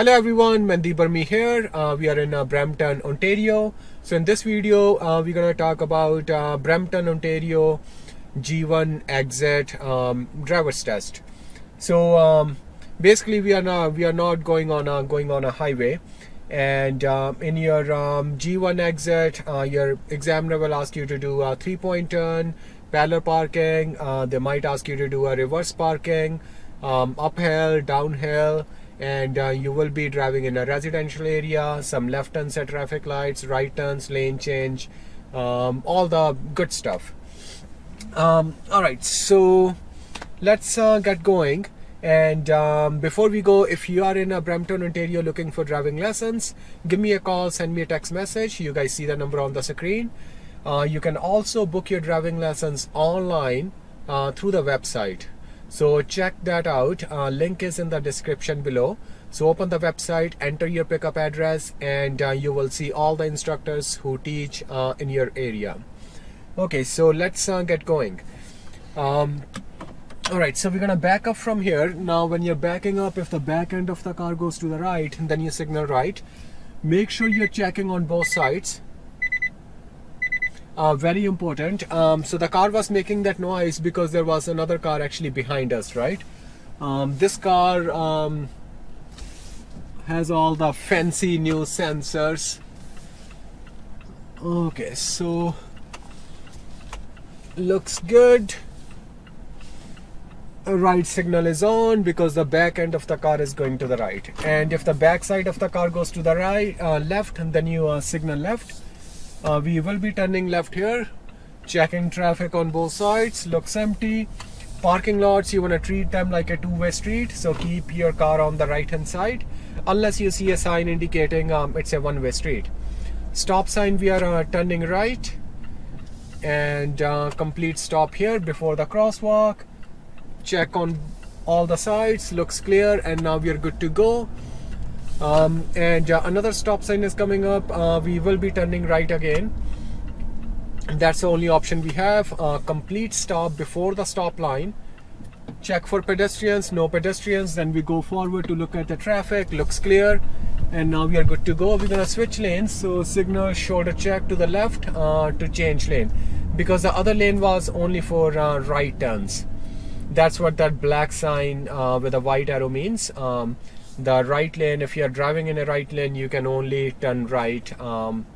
Hello everyone, Mandeep Burmi here. Uh, we are in uh, Brampton, Ontario. So in this video, uh, we're going to talk about uh, Brampton, Ontario G1 exit um, driver's test. So um, basically, we are not we are not going on a, going on a highway, and uh, in your um, G1 exit, uh, your examiner will ask you to do a three-point turn, parallel parking. they might ask you to do a reverse parking, um, uphill, downhill and uh, you will be driving in a residential area some left turns at traffic lights right turns lane change um, all the good stuff. Um, all right so let's uh, get going. And um, before we go if you are in a Brampton Ontario looking for driving lessons give me a call send me a text message. You guys see the number on the screen. Uh, you can also book your driving lessons online uh, through the website so check that out. Uh, link is in the description below. So open the website enter your pickup address and uh, you will see all the instructors who teach uh, in your area. Okay so let's uh, get going. Um, all right so we're gonna back up from here. Now when you're backing up if the back end of the car goes to the right then you signal right. Make sure you're checking on both sides uh, very important. Um, so the car was making that noise because there was another car actually behind us right? Um, this car um, has all the fancy new sensors. Okay so looks good. A right signal is on because the back end of the car is going to the right. And if the back side of the car goes to the right uh, left then you uh, signal left uh, we will be turning left here checking traffic on both sides. Looks empty. Parking lots you want to treat them like a two-way street so keep your car on the right hand side unless you see a sign indicating um, it's a one-way street. Stop sign we are uh, turning right and uh, complete stop here before the crosswalk. Check on all the sides looks clear and now we are good to go um, and uh, another stop sign is coming up. Uh, we will be turning right again. That's the only option we have. Uh, complete stop before the stop line. Check for pedestrians no pedestrians. Then we go forward to look at the traffic. Looks clear. And now we are good to go. We're gonna switch lanes. So signal shoulder check to the left uh, to change lane. Because the other lane was only for uh, right turns. That's what that black sign uh, with a white arrow means. Um, the right lane if you're driving in a right lane you can only turn right um,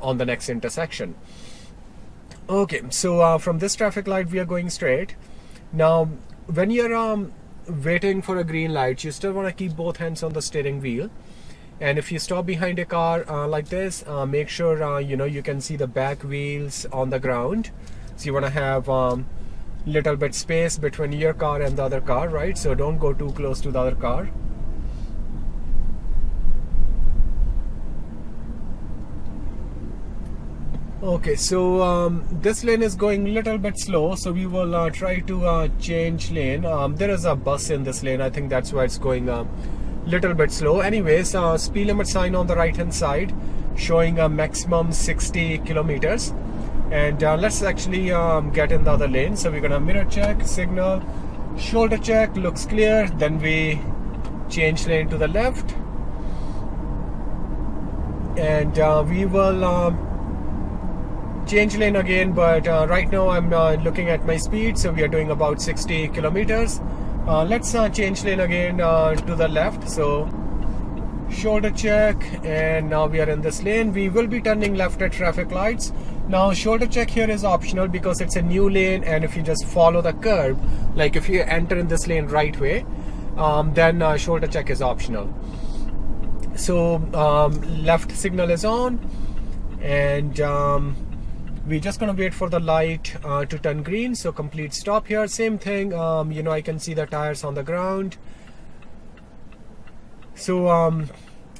on the next intersection. Okay so uh, from this traffic light we are going straight. Now when you're um, waiting for a green light you still want to keep both hands on the steering wheel. And if you stop behind a car uh, like this uh, make sure uh, you know you can see the back wheels on the ground. So you want to have um, little bit space between your car and the other car right? So don't go too close to the other car okay so um, this lane is going a little bit slow so we will uh, try to uh, change lane. Um, there is a bus in this lane. I think that's why it's going a little bit slow. Anyways uh, speed limit sign on the right hand side showing a maximum 60 kilometers. And uh, let's actually um, get in the other lane. So we're gonna mirror check signal shoulder check looks clear. Then we change lane to the left. And uh, we will um, change lane again but uh, right now I'm uh, looking at my speed so we are doing about 60 kilometers. Uh, let's uh, change lane again to the left. So shoulder check and now we are in this lane. We will be turning left at traffic lights. Now shoulder check here is optional because it's a new lane and if you just follow the curb like if you enter in this lane right way um, then uh, shoulder check is optional. So um, left signal is on and um, we're just gonna wait for the light uh, to turn green so complete stop here. Same thing um, you know I can see the tires on the ground. So um,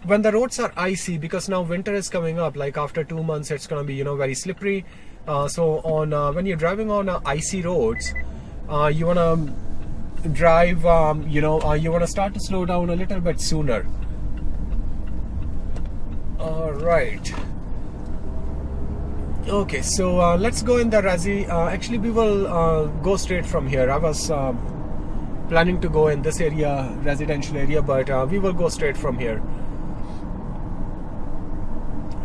when the roads are icy because now winter is coming up like after two months it's gonna be you know very slippery. Uh, so on uh, when you're driving on uh, icy roads uh, you want to drive um, you know uh, you want to start to slow down a little bit sooner. All right okay so uh, let's go in the Razi. Actually we will go straight from here. I was planning to go in this area residential area but uh, we will go straight from here.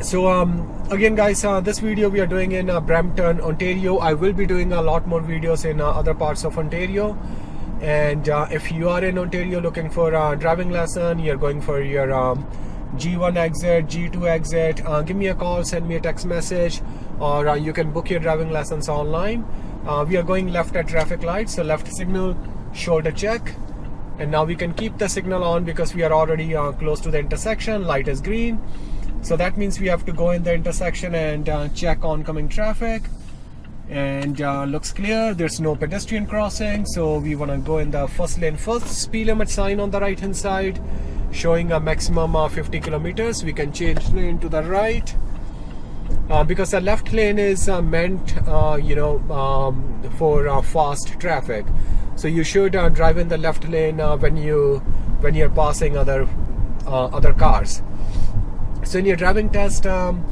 So um, again guys uh, this video we are doing in uh, Brampton Ontario. I will be doing a lot more videos in uh, other parts of Ontario. And uh, if you are in Ontario looking for a driving lesson you're going for your um, G1 exit G2 exit uh, give me a call send me a text message or uh, you can book your driving lessons online. We are going left at traffic lights so left signal shoulder check. And now we can keep the signal on because we are already close to the intersection light is green. So that means we have to go in the intersection and uh, check oncoming traffic. And uh, looks clear there's no pedestrian crossing so we want to go in the first lane first. Speed limit sign on the right hand side showing a maximum of 50 kilometers. We can change lane to the right uh, because the left lane is uh, meant uh, you know um, for uh, fast traffic. So you should drive in the left lane when you when you're passing other other cars. So in your driving test um,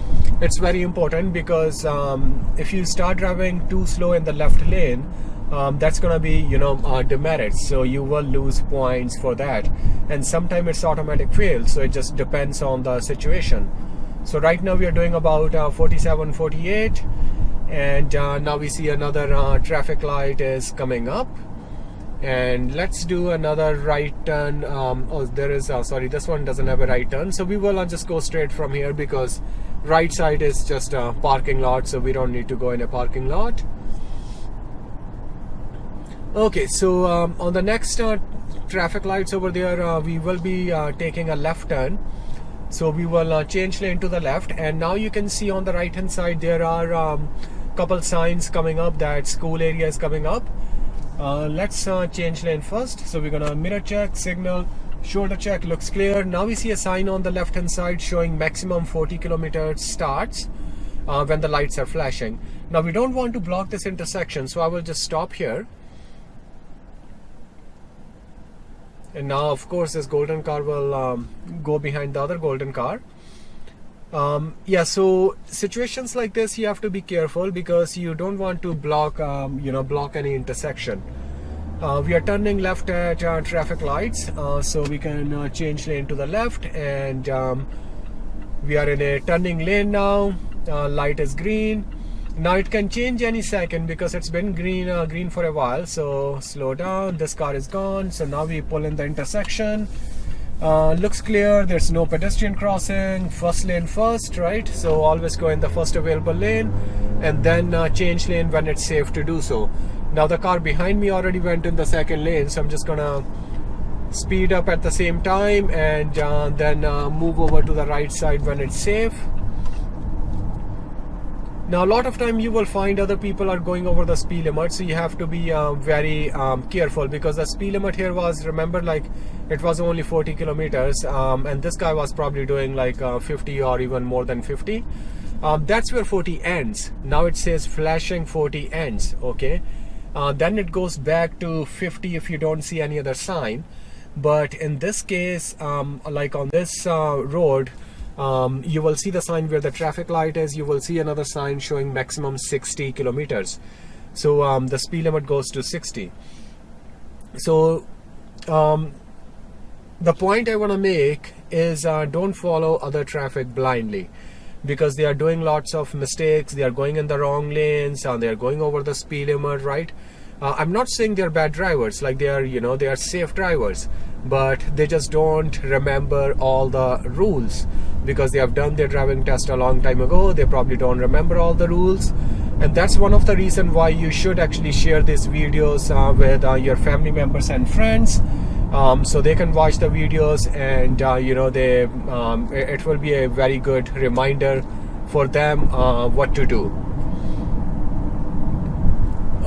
it's very important because um, if you start driving too slow in the left lane um, that's gonna be you know uh, demerits so you will lose points for that. And sometimes it's automatic fail so it just depends on the situation so right now we are doing about uh, 47 48 and uh, now we see another uh, traffic light is coming up. And let's do another right turn um, oh there is uh, sorry this one doesn't have a right turn. So we will uh, just go straight from here because right side is just a parking lot so we don't need to go in a parking lot. Okay so um, on the next uh, traffic lights over there uh, we will be taking a left turn so we will uh, change lane to the left and now you can see on the right hand side there are um, couple signs coming up that school area is coming up. Uh, let's uh, change lane first. So we're gonna mirror check signal shoulder check looks clear. Now we see a sign on the left hand side showing maximum 40 kilometers starts uh, when the lights are flashing. Now we don't want to block this intersection so I will just stop here and now of course this golden car will um, go behind the other golden car. Um, yeah so situations like this you have to be careful because you don't want to block um, you know block any intersection. Uh, we are turning left at uh, traffic lights. Uh, so we can uh, change lane to the left and um, we are in a turning lane now. Uh, light is green now it can change any second because it's been green uh, green for a while. So slow down. This car is gone. So now we pull in the intersection. Uh, looks clear. There's no pedestrian crossing. First lane first right? So always go in the first available lane and then uh, change lane when it's safe to do so. Now the car behind me already went in the second lane. So I'm just gonna speed up at the same time and uh, then uh, move over to the right side when it's safe now a lot of time you will find other people are going over the speed limit so you have to be uh, very um, careful because the speed limit here was remember like it was only 40 kilometers um, and this guy was probably doing like uh, 50 or even more than 50 um, that's where 40 ends. Now it says flashing 40 ends okay? Uh, then it goes back to 50 if you don't see any other sign. But in this case um, like on this uh, road um, you will see the sign where the traffic light is. You will see another sign showing maximum 60 kilometers. So um, the speed limit goes to 60 so um, the point I want to make is uh, don't follow other traffic blindly because they are doing lots of mistakes. They are going in the wrong lanes and they are going over the speed limit right uh, I'm not saying they're bad drivers like they are you know they are safe drivers but they just don't remember all the rules because they have done their driving test a long time ago. They probably don't remember all the rules. And that's one of the reason why you should actually share these videos uh, with uh, your family members and friends um, so they can watch the videos and uh, you know they um, it will be a very good reminder for them uh, what to do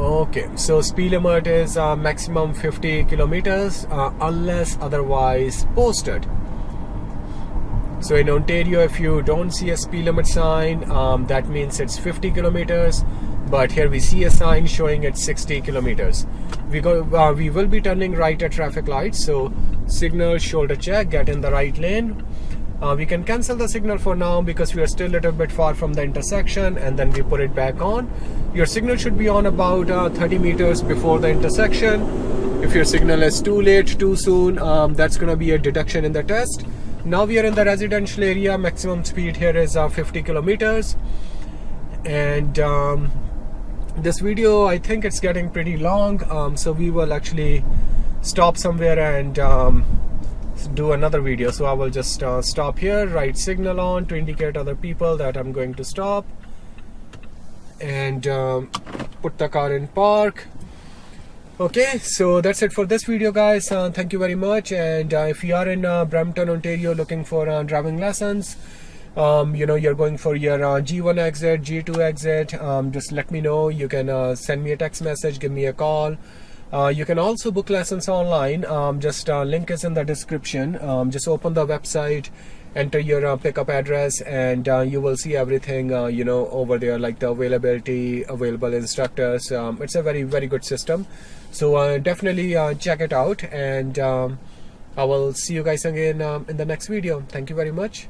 okay so speed limit is uh, maximum 50 kilometers uh, unless otherwise posted. So in Ontario if you don't see a speed limit sign um, that means it's 50 kilometers but here we see a sign showing it's 60 kilometers. We go uh, we will be turning right at traffic lights so signal shoulder check get in the right lane uh, we can cancel the signal for now because we are still a little bit far from the intersection and then we put it back on. Your signal should be on about uh, 30 meters before the intersection. If your signal is too late too soon um, that's going to be a deduction in the test. Now we are in the residential area. Maximum speed here is uh, 50 kilometers. And um, this video I think it's getting pretty long. Um, so we will actually stop somewhere and um, do another video. So I will just uh, stop here right signal on to indicate other people that I'm going to stop. And um, put the car in park. Okay so that's it for this video guys. Uh, thank you very much. And uh, if you are in uh, Brampton Ontario looking for uh, driving lessons um, you know you're going for your uh, G1 exit G2 exit um, just let me know. You can uh, send me a text message give me a call you can also book lessons online. Um, just link is in the description. Um, just open the website enter your uh, pickup address and uh, you will see everything uh, you know over there like the availability available instructors. Um, it's a very very good system. So uh, definitely uh, check it out and um, I will see you guys again um, in the next video. Thank you very much